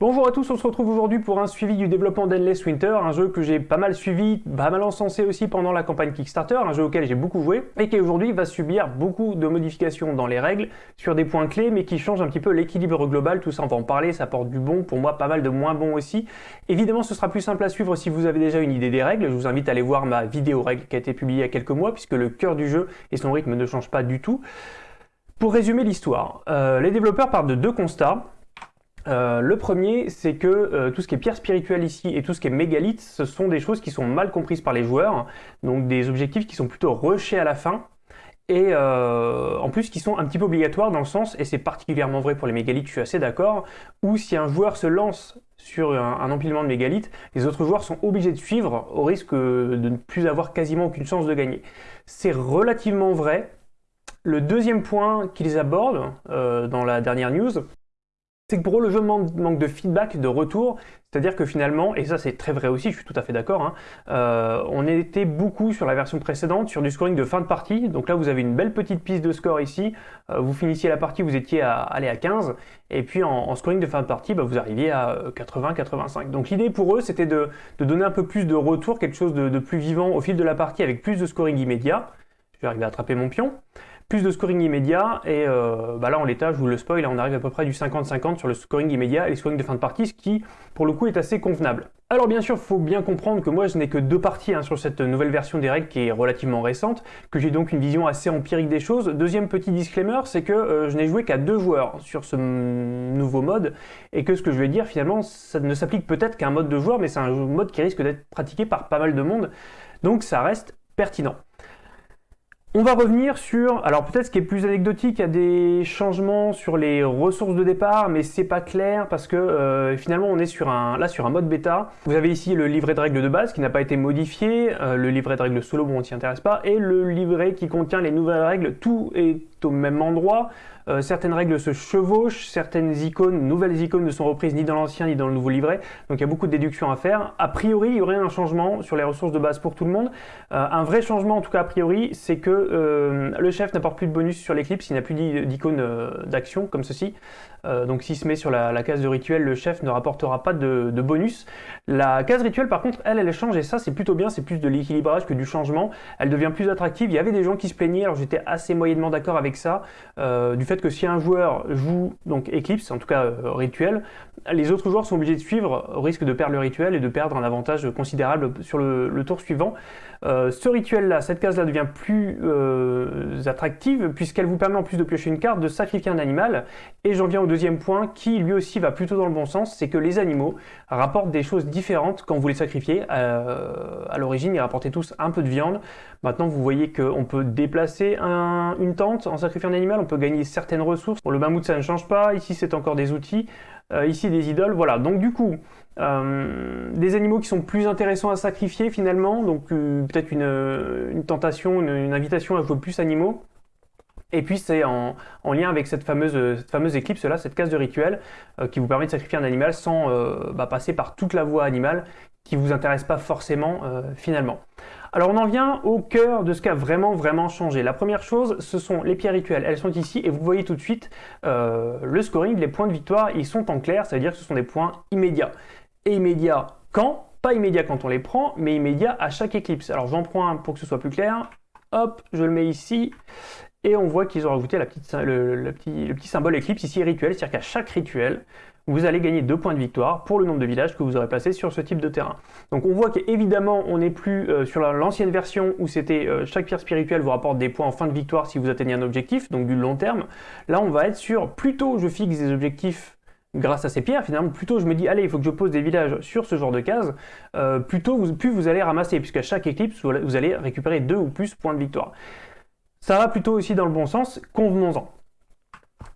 Bonjour à tous, on se retrouve aujourd'hui pour un suivi du développement d'Endless Winter, un jeu que j'ai pas mal suivi, pas mal encensé aussi pendant la campagne Kickstarter, un jeu auquel j'ai beaucoup joué, et qui aujourd'hui va subir beaucoup de modifications dans les règles, sur des points clés, mais qui change un petit peu l'équilibre global, tout ça on va en parler, ça porte du bon, pour moi pas mal de moins bon aussi. Évidemment ce sera plus simple à suivre si vous avez déjà une idée des règles, je vous invite à aller voir ma vidéo règles qui a été publiée il y a quelques mois, puisque le cœur du jeu et son rythme ne changent pas du tout. Pour résumer l'histoire, euh, les développeurs partent de deux constats. Euh, le premier, c'est que euh, tout ce qui est pierre spirituelle ici et tout ce qui est mégalith, ce sont des choses qui sont mal comprises par les joueurs, donc des objectifs qui sont plutôt rushés à la fin, et euh, en plus qui sont un petit peu obligatoires dans le sens, et c'est particulièrement vrai pour les mégalithes, je suis assez d'accord, où si un joueur se lance sur un, empilement de mégalithes, les autres joueurs sont obligés de suivre au risque de ne plus avoir quasiment aucune chance de gagner. C'est relativement vrai. Le deuxième point qu'ils abordent dans la dernière news, c'est que pour eux, le jeu manque, de feedback, de retour, c'est-à-dire que finalement, et ça c'est très vrai aussi, je suis tout à fait d'accord, hein, euh, on était beaucoup sur la version précédente, sur du scoring de fin de partie, donc là vous avez une belle petite piste de score ici, euh, vous finissiez la partie, vous étiez à aller à 15, et puis en, scoring de fin de partie, bah, vous arriviez à 80-85. Euh, donc l'idée pour eux, c'était de, donner un peu plus de retour, quelque chose de, de plus vivant au fil de la partie, avec plus de scoring immédiat, je vais arriver à attraper mon pion, plus de scoring immédiat, et euh, bah là en l'état, je vous le spoil, on arrive à peu près du 50-50 sur le scoring immédiat et le scoring de fin de partie, ce qui pour le coup est assez convenable. Alors bien sûr, il faut bien comprendre que moi je n'ai que deux parties hein, sur cette nouvelle version des règles qui est relativement récente, que j'ai donc une vision assez empirique des choses. Deuxième petit disclaimer, c'est que euh, je n'ai joué qu'à deux joueurs sur ce nouveau mode, et que ce que je vais dire finalement, ça ne s'applique peut-être qu'à un mode de joueur, mais c'est un mode qui risque d'être pratiqué par pas mal de monde, donc ça reste pertinent. On va revenir sur, alors peut-être ce qui est plus anecdotique, il y a des changements sur les ressources de départ, mais c'est pas clair parce que euh, finalement on est sur un, là sur un mode bêta. Vous avez ici le livret de règles de base qui n'a pas été modifié, euh, le livret de règles solo, bon on s'y intéresse pas, et le livret qui contient les nouvelles règles, tout est au même endroit. Euh, certaines règles se chevauchent, certaines icônes, nouvelles icônes ne sont reprises ni dans l'ancien ni dans le nouveau livret, donc il y a beaucoup de déductions à faire. A priori, il y aurait un changement sur les ressources de base pour tout le monde. Euh, un vrai changement, en tout cas a priori, c'est que euh, le chef n'apporte plus de bonus sur l'éclipse, il n'a plus d'icône d'action comme ceci. donc s'il se met sur la, case de rituel, le chef ne rapportera pas de, bonus. La case rituel, par contre, elle, elle change, et ça c'est plutôt bien, c'est plus de l'équilibrage que du changement. Elle devient plus attractive. Il y avait des gens qui se plaignaient, alors j'étais assez moyennement d'accord avec ça, du fait que si un joueur joue donc Eclipse, en tout cas euh, rituel, les autres joueurs sont obligés de suivre au risque de perdre le rituel et de perdre un avantage considérable sur le, tour suivant. Euh, ce rituel-là, cette case-là devient plus euh, attractive puisqu'elle vous permet en plus de piocher une carte de sacrifier un animal. Et j'en viens au deuxième point qui lui aussi va plutôt dans le bon sens, c'est que les animaux rapportent des choses différentes quand vous les sacrifiez. à l'origine, ils rapportaient tous un peu de viande. Maintenant, vous voyez qu'on peut déplacer une tente en sacrifiant un animal, on peut gagner certaines ressources. Le mammouth, ça ne change pas. Ici, c'est encore des outils. Euh, ici, des idoles. Voilà. Donc, du coup, euh, des animaux qui sont plus intéressants à sacrifier finalement. Donc, euh, peut-être une, tentation, une, invitation à jouer plus animaux. Et puis c'est en, lien avec cette fameuse, cette fameuse éclipse là, cette case de rituel, qui vous permet de sacrifier un animal sans bah, passer par toute la voie animale qui ne vous intéresse pas forcément finalement. Alors on en vient au cœur de ce qui a vraiment vraiment changé. La première chose, ce sont les pierres rituelles. Elles sont ici et vous voyez tout de suite euh, le scoring, les points de victoire, ils sont en clair, ça veut dire que ce sont des points immédiats. Et immédiats quand? Pas immédiats quand on les prend, mais immédiats à chaque éclipse. Alors j'en prends un pour que ce soit plus clair. Hop, je le mets ici. Et on voit qu'ils ont rajouté la petite, le, petit, le petit symbole éclipse ici rituel, c'est-à-dire qu'à chaque rituel, vous allez gagner 2 points de victoire pour le nombre de villages que vous aurez placés sur ce type de terrain. Donc on voit qu'évidemment on n'est plus euh, sur l'ancienne version où c'était euh, chaque pierre spirituelle vous rapporte des points en fin de victoire si vous atteignez un objectif, donc du long terme. Là on va être sur plutôt je fixe des objectifs grâce à ces pierres, finalement, plutôt je me dis, allez, il faut que je pose des villages sur ce genre de case, euh, plutôt plus vous allez ramasser, puisqu'à chaque éclipse, vous allez récupérer 2 ou plus points de victoire. Ça va plutôt aussi dans le bon sens, convenons-en.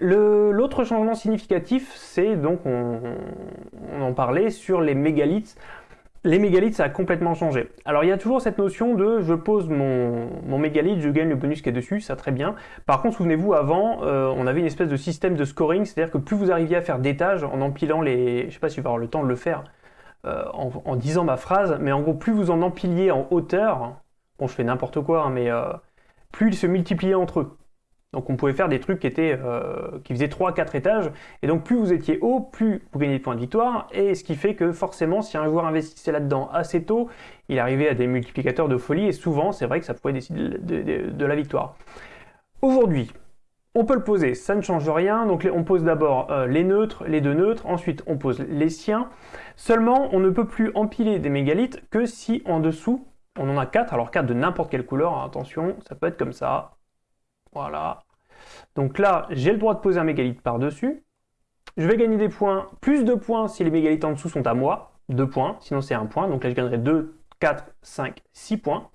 L'autre changement significatif, c'est donc, on, en parlait, sur les mégalithes. Les mégalithes, ça a complètement changé. Alors il y a toujours cette notion de je pose mon, mégalithe, je gagne le bonus qui est dessus, ça très bien. Par contre, souvenez-vous, avant, euh, on avait une espèce de système de scoring, c'est-à-dire que plus vous arriviez à faire d'étages en empilant les... Je sais pas si je vais avoir le temps de le faire euh, en, disant ma phrase, mais en gros, plus vous en empiliez en hauteur, bon je fais n'importe quoi, hein, mais euh, plus ils se multipliaient entre eux. Donc on pouvait faire des trucs qui, étaient, euh, qui faisaient 3-4 étages, et donc plus vous étiez haut, plus vous gagnez de points de victoire, et ce qui fait que forcément, si un joueur investissait là-dedans assez tôt, il arrivait à des multiplicateurs de folie, et souvent, c'est vrai que ça pouvait décider de, la victoire. Aujourd'hui, on peut le poser, ça ne change rien, donc on pose d'abord euh, les neutres, les deux neutres, ensuite on pose les siens, seulement on ne peut plus empiler des mégalithes que si en dessous, on en a 4, alors 4 de n'importe quelle couleur, hein, attention, ça peut être comme ça, voilà. Donc là, j'ai le droit de poser un mégalith par-dessus. Je vais gagner des points, plus de points si les mégalithes en dessous sont à moi, 2 points, sinon c'est 1 point. Donc là, je gagnerai 2, 4, 5, 6 points.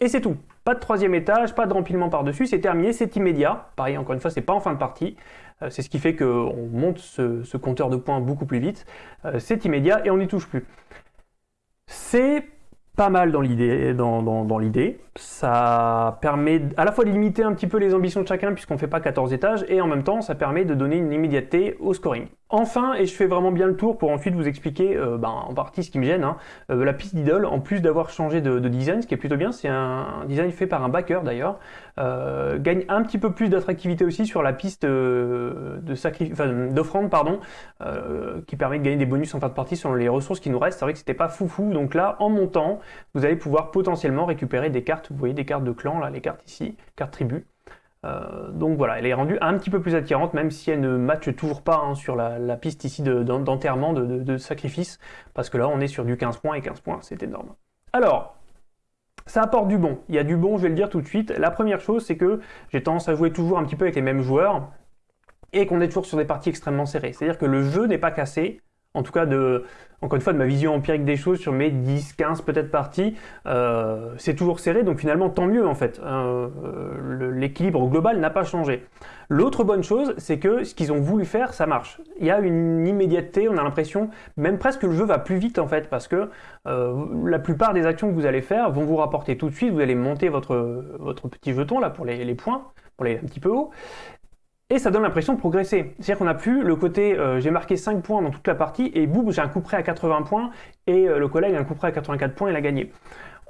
Et c'est tout. Pas de troisième étage, pas de rempilement par-dessus, c'est terminé, c'est immédiat. Pareil, encore une fois, c'est pas en fin de partie. Euh, c'est ce qui fait qu'on monte ce, compteur de points beaucoup plus vite. Euh, c'est immédiat et on n'y touche plus. C'est pas mal dans l'idée. Ça permet à la fois de limiter un petit peu les ambitions de chacun puisqu'on ne fait pas 14 étages et en même temps ça permet de donner une immédiateté au scoring. Enfin, et je fais vraiment bien le tour pour ensuite vous expliquer euh, ben, en partie ce qui me gêne, hein, euh, la piste d'idole, en plus d'avoir changé de, design, ce qui est plutôt bien, c'est un, design fait par un backer d'ailleurs, euh, gagne un petit peu plus d'attractivité aussi sur la piste d'offrande, pardon, qui permet de gagner des bonus en fin de partie sur les ressources qui nous restent. C'est vrai que c'était pas foufou, donc là, en montant, vous allez pouvoir potentiellement récupérer des cartes, vous voyez des cartes de clan, là, les cartes ici, cartes tribu. Euh, donc voilà, elle est rendue un petit peu plus attirante, même si elle ne matche toujours pas hein, sur la, piste ici d'enterrement, de, sacrifice, parce que là on est sur du 15 points, et 15 points c'est énorme. Alors, ça apporte du bon. Il y a du bon, je vais le dire tout de suite. La première chose, c'est que j'ai tendance à jouer toujours un petit peu avec les mêmes joueurs, et qu'on est toujours sur des parties extrêmement serrées. C'est-à-dire que le jeu n'est pas cassé, en tout cas de, encore une fois, de ma vision empirique des choses sur mes 10, 15 peut-être parties, euh, c'est toujours serré, donc finalement tant mieux en fait. Euh, l'équilibre global n'a pas changé. L'autre bonne chose, c'est que ce qu'ils ont voulu faire, ça marche. Il y a une immédiateté, on a l'impression, même presque le jeu va plus vite en fait, parce que euh, la plupart des actions que vous allez faire vont vous rapporter tout de suite, vous allez monter votre, votre petit jeton là pour les, les points, pour les un petit peu haut, et ça donne l'impression de progresser. C'est-à-dire qu'on n'a plus le côté euh, j'ai marqué 5 points dans toute la partie et boum, j'ai un coup près à 80 points et euh, le collègue a un coup près à 84 points et il a gagné.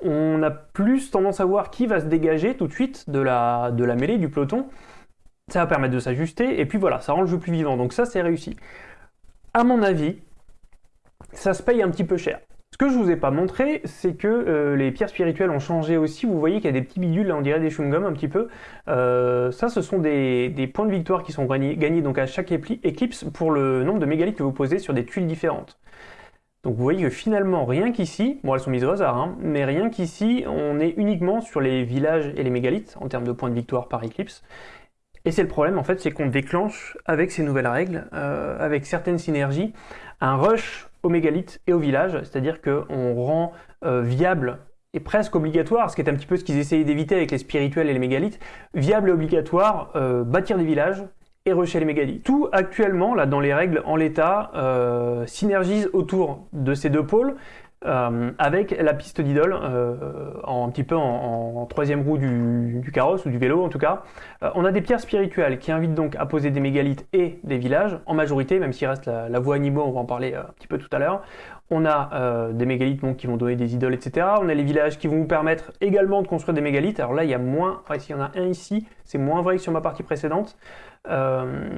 On a plus tendance à voir qui va se dégager tout de suite de la, de la mêlée, du peloton. Ça va permettre de s'ajuster et puis voilà, ça rend le jeu plus vivant. Donc ça, c'est réussi. À mon avis, ça se paye un petit peu cher. Que je vous ai pas montré, c'est que euh, les pierres spirituelles ont changé aussi. Vous voyez qu'il y a des petits bidules, là on dirait des chewing-gums un petit peu. Euh, ça, ce sont des, points de victoire qui sont gagnés, donc à chaque éclipse pour le nombre de mégalithes que vous posez sur des tuiles différentes. Donc vous voyez que finalement, rien qu'ici, bon elles sont mises au hasard, hein, mais rien qu'ici, on est uniquement sur les villages et les mégalithes en termes de points de victoire par éclipse. Et c'est le problème en fait, c'est qu'on déclenche avec ces nouvelles règles, euh, avec certaines synergies, un rush au mégalithe et au village, c'est-à-dire qu'on rend euh, viable et presque obligatoire, ce qui est un petit peu ce qu'ils essayaient d'éviter avec les spirituels et les mégalithes, viable et obligatoire, euh, bâtir des villages et rusher les mégalithes. Tout actuellement, là dans les règles en l'état, synergise autour de ces deux pôles, euh, avec la piste d'idole, euh, un petit peu en, troisième roue du, carrosse ou du vélo en tout cas. Euh, on a des pierres spirituelles qui invitent donc à poser des mégalithes et des villages, en majorité, même s'il reste la, voie animaux, on va en parler un petit peu tout à l'heure. On a des mégalithes qui vont donner des idoles, etc. On a les villages qui vont vous permettre également de construire des mégalithes. Alors là, il y a moins, enfin, y en a un ici, c'est moins vrai que sur ma partie précédente. Euh,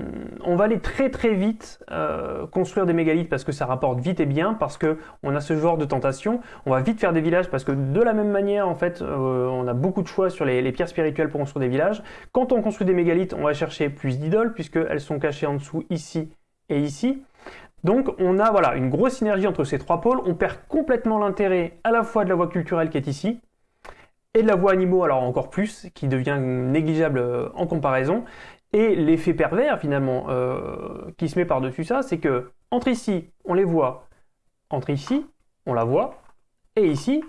on va aller très très vite euh, construire des mégalithes parce que ça rapporte vite et bien, parce qu'on a ce genre de tentation. On va vite faire des villages parce que de la même manière, en fait, euh, on a beaucoup de choix sur les, pierres spirituelles pour construire des villages. Quand on construit des mégalithes, on va chercher plus d'idoles puisqu'elles sont cachées en dessous ici et ici. Donc on a voilà une grosse synergie entre ces trois pôles. On perd complètement l'intérêt à la fois de la voie culturelle qui est ici, et de la voie animaux, alors encore plus, qui devient négligeable en comparaison. Et l'effet pervers, finalement, euh, qui se met par-dessus ça, c'est que entre ici, on les voit, entre ici, on la voit, et ici,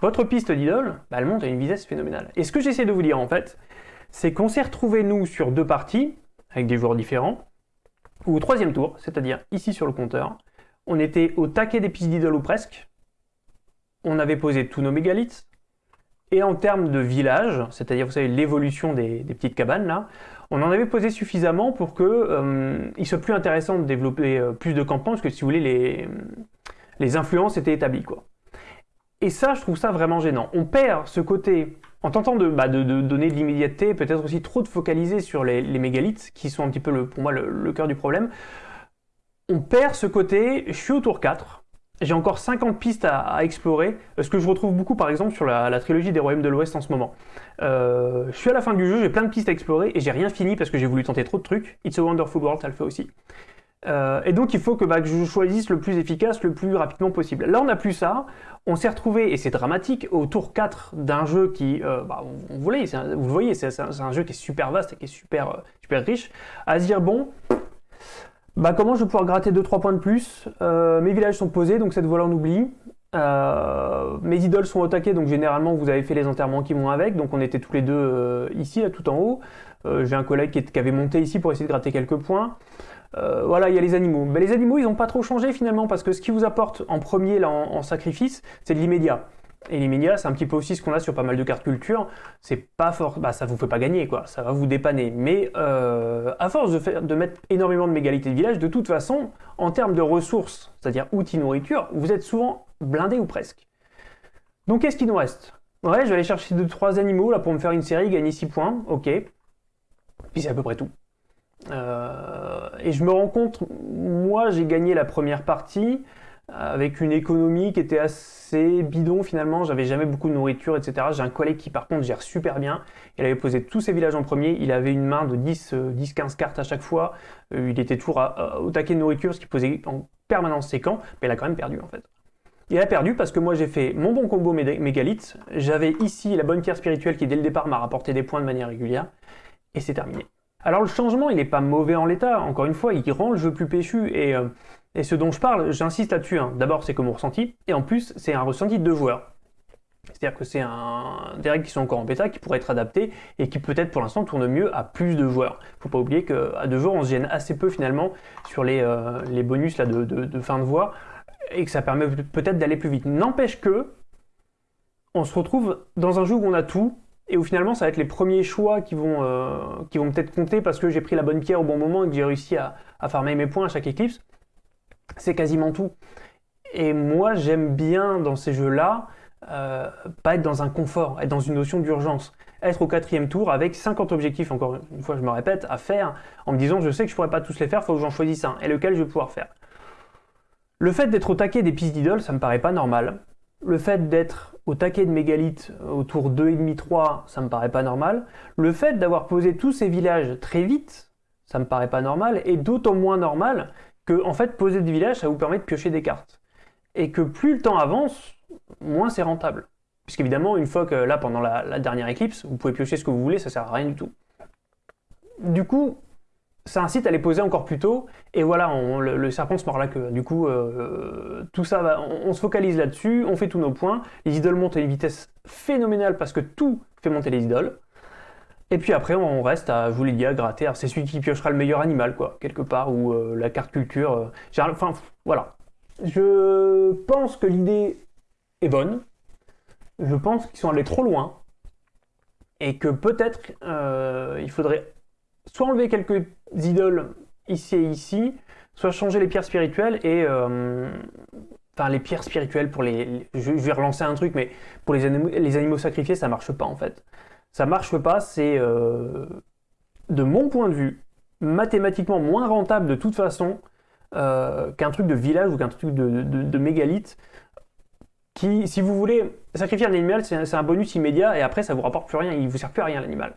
votre piste d'idole, bah, elle monte à une vitesse phénoménale. Et ce que j'essaie de vous dire, en fait, c'est qu'on s'est retrouvés, nous, sur deux parties, avec des joueurs différents, au troisième tour, c'est-à-dire ici sur le compteur, on était au taquet des pistes d'idole ou presque, on avait posé tous nos mégalithes, et en termes de village, c'est-à-dire, vous savez, l'évolution des, petites cabanes, là, on en avait posé suffisamment pour qu'il euh, soit plus intéressant de développer euh, plus de campagnes, parce que si vous voulez, les, les influences étaient établies. Quoi. Et ça, je trouve ça vraiment gênant. On perd ce côté en tentant de, bah, donner de l'immédiateté, peut-être aussi trop de focaliser sur les, mégalithes, qui sont un petit peu pour moi le, cœur du problème, on perd ce côté, je suis au tour 4, j'ai encore 50 pistes à, explorer, ce que je retrouve beaucoup par exemple sur la, trilogie des Royaumes de l'Ouest en ce moment. Euh, je suis à la fin du jeu, j'ai plein de pistes à explorer et j'ai rien fini parce que j'ai voulu tenter trop de trucs. It's a Wonderful World, ça le fait aussi. Euh, et donc il faut que, bah, que, je choisisse le plus efficace le plus rapidement possible. Là on n'a plus ça, on s'est retrouvé, et c'est dramatique, au tour 4 d'un jeu qui, euh, bah, vous, le voyez, c'est un, jeu qui est super vaste et qui est super, euh, super riche, à se dire bon, bah, comment je vais pouvoir gratter 2-3 points de plus? Mes villages sont posés, donc cette voie-là on oublie. mes idoles sont au taquet, donc généralement vous avez fait les enterrements qui vont avec, donc on était tous les deux ici, là tout en haut. J'ai un collègue qui, avait monté ici pour essayer de gratter quelques points. Euh, voilà, il y a les animaux. Mais les animaux, ils n'ont pas trop changé finalement, parce que ce qui vous apporte en premier là, en, sacrifice, c'est de l'immédiat. Et l'immédiat, c'est un petit peu aussi ce qu'on a sur pas mal de cartes culture. C'est pas fort, bah ça vous fait pas gagner quoi, ça va vous dépanner. Mais euh, à force de, mettre énormément de mégalités de village, de toute façon, en termes de ressources, c'est-à-dire outils nourriture, vous êtes souvent blindé ou presque. Donc qu'est-ce qui nous reste? Ouais, je vais aller chercher 2-3 animaux là pour me faire une série, gagner 6 points, ok. Puis c'est à peu près tout. Euh, et je me rends compte, moi j'ai gagné la première partie avec une économie qui était assez bidon finalement, j'avais jamais beaucoup de nourriture, etc. J'ai un collègue qui par contre gère super bien, il avait posé tous ses villages en premier, il avait une main de 10-15 euh, cartes à chaque fois, euh, il était toujours au taquet de nourriture, ce qui posait en permanence ses camps, mais il a quand même perdu en fait. Il a perdu parce que moi j'ai fait mon bon combo mégalithe, j'avais ici la bonne pierre spirituelle qui dès le départ m'a rapporté des points de manière régulière, et c'est terminé. Alors le changement, il n'est pas mauvais en l'état, encore une fois, il rend le jeu plus péchu, et, euh, ce dont je parle, j'insiste là-dessus, hein. d'abord c'est que mon ressenti, et en plus c'est un ressenti de joueurs. C'est-à-dire que c'est des règles qui sont encore en bêta, qui pourraient être adaptées, et qui peut-être pour l'instant tournent mieux à plus de joueurs. Faut pas oublier qu'à deux joueurs, on se gêne assez peu finalement sur les, euh, bonus là, de, de, fin de voie, et que ça permet peut-être d'aller plus vite. N'empêche que, on se retrouve dans un jeu où on a tout, et où finalement ça va être les premiers choix qui vont, euh, vont peut-être compter parce que j'ai pris la bonne pierre au bon moment et que j'ai réussi à, farmer mes points à chaque éclipse. C'est quasiment tout. Et moi j'aime bien dans ces jeux-là, euh, pas être dans un confort, être dans une notion d'urgence. Être au quatrième tour avec 50 objectifs, encore une fois je me répète, à faire, en me disant je sais que je pourrais pas tous les faire, il faut que j'en choisisse un, et lequel je vais pouvoir faire? Le fait d'être au taquet des pistes d'idoles, ça me paraît pas normal. Le fait d'être au taquet de mégalithes autour 2,5-3, ça me paraît pas normal. Le fait d'avoir posé tous ces villages très vite, ça me paraît pas normal. Et d'autant moins normal que, en fait, poser des villages, ça vous permet de piocher des cartes. Et que plus le temps avance, moins c'est rentable. Puisqu'évidemment, une fois que là, pendant la, la, dernière éclipse, vous pouvez piocher ce que vous voulez, ça sert à rien du tout. Du coup, ça incite à les poser encore plus tôt, et voilà, le, serpent se mord la queue. Du coup, euh, tout ça, va, on, se focalise là-dessus, on fait tous nos points, les idoles montent à une vitesse phénoménale parce que tout fait monter les idoles, et puis après, on reste à, je vous l'ai dit, à gratter. C'est celui qui piochera le meilleur animal, quoi, quelque part, ou euh, la carte culture. Euh, enfin, voilà. Je pense que l'idée est bonne. Je pense qu'ils sont allés trop loin. Et que peut-être il faudrait soit enlever quelques idoles ici et ici, soit changer les pierres spirituelles et... Euh, enfin, les pierres spirituelles pour les... Je vais relancer un truc, mais pour les animaux, les animaux sacrifiés, ça marche pas en fait. Ça marche pas, c'est... Euh, de mon point de vue, mathématiquement moins rentable de toute façon euh, qu'un truc de village ou qu'un truc de, de, mégalithe qui, si vous voulez, sacrifier un animal, c'est un bonus immédiat et après ça vous rapporte plus rien, il vous sert plus à rien l'animal.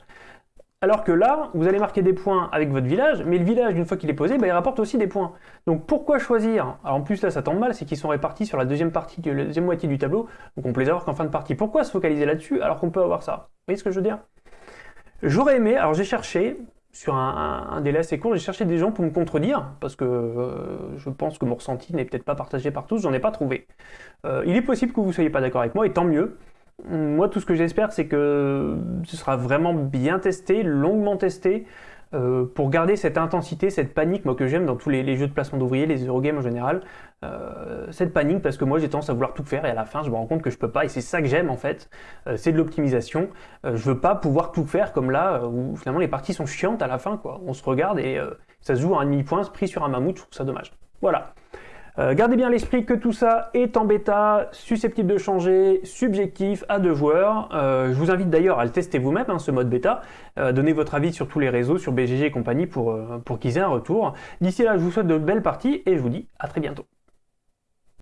Alors que là, vous allez marquer des points avec votre village, mais le village, une fois qu'il est posé, bah, il rapporte aussi des points. Donc pourquoi choisir? Alors en plus là, ça tombe mal, c'est qu'ils sont répartis sur la deuxième partie, la deuxième moitié du tableau, donc on peut les avoir qu'en fin de partie. Pourquoi se focaliser là-dessus alors qu'on peut avoir ça? Vous voyez ce que je veux dire? J'aurais aimé, alors j'ai cherché, sur un, délai assez court, j'ai cherché des gens pour me contredire, parce que euh, je pense que mon ressenti n'est peut-être pas partagé par tous, j'en ai pas trouvé. Euh, il est possible que vous ne soyez pas d'accord avec moi, et tant mieux. Moi, tout ce que j'espère, c'est que ce sera vraiment bien testé, longuement testé, euh, pour garder cette intensité, cette panique, moi que j'aime dans tous les, jeux de placement d'ouvriers, les Eurogames en général, euh, cette panique parce que moi j'ai tendance à vouloir tout faire et à la fin je me rends compte que je peux pas et c'est ça que j'aime en fait, euh, c'est de l'optimisation. je veux pas pouvoir tout faire comme là où finalement les parties sont chiantes à la fin quoi. On se regarde et ça se joue à un demi-point pris sur un mammouth, je trouve ça dommage. Voilà. Euh, gardez bien l'esprit que tout ça est en bêta, susceptible de changer, subjectif à deux joueurs. Euh, je vous invite d'ailleurs à le tester vous-même, hein, ce mode bêta. donnez votre avis sur tous les réseaux, sur BGG et compagnie pour, pour qu'ils aient un retour. D'ici là, je vous souhaite de belles parties et je vous dis à très bientôt.